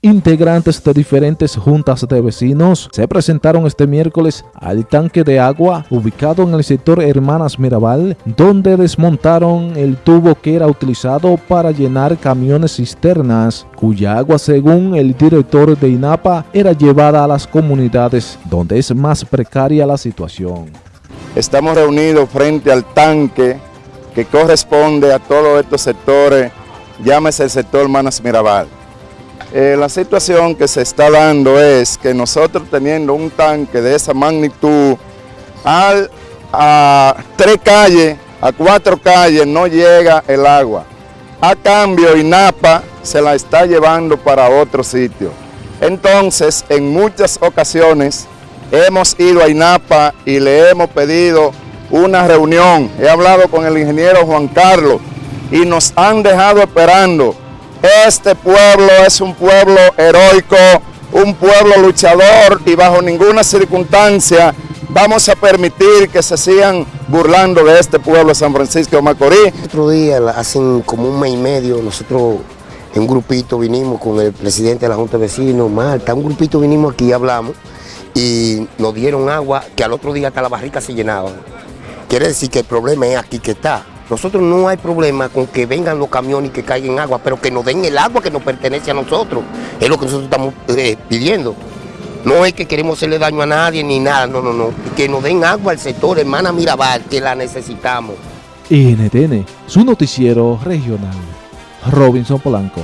Integrantes de diferentes juntas de vecinos se presentaron este miércoles al tanque de agua ubicado en el sector Hermanas Mirabal, donde desmontaron el tubo que era utilizado para llenar camiones cisternas, cuya agua según el director de INAPA era llevada a las comunidades donde es más precaria la situación. Estamos reunidos frente al tanque que corresponde a todos estos sectores, llámese el sector Hermanas Mirabal eh, la situación que se está dando es que nosotros teniendo un tanque de esa magnitud, al, a tres calles, a cuatro calles no llega el agua. A cambio, INAPA se la está llevando para otro sitio. Entonces, en muchas ocasiones hemos ido a INAPA y le hemos pedido una reunión. He hablado con el ingeniero Juan Carlos y nos han dejado esperando este pueblo es un pueblo heroico, un pueblo luchador y bajo ninguna circunstancia vamos a permitir que se sigan burlando de este pueblo San Francisco de Macorís. Otro día, hace como un mes y medio, nosotros en un grupito vinimos con el presidente de la Junta de Vecinos, Marta, un grupito vinimos aquí y hablamos y nos dieron agua que al otro día hasta la barrica se llenaban. Quiere decir que el problema es aquí que está. Nosotros no hay problema con que vengan los camiones y que caigan agua, pero que nos den el agua que nos pertenece a nosotros. Es lo que nosotros estamos eh, pidiendo. No es que queremos hacerle daño a nadie ni nada, no, no, no. Que nos den agua al sector Hermana Mirabal, que la necesitamos. NTN, su noticiero regional. Robinson Polanco.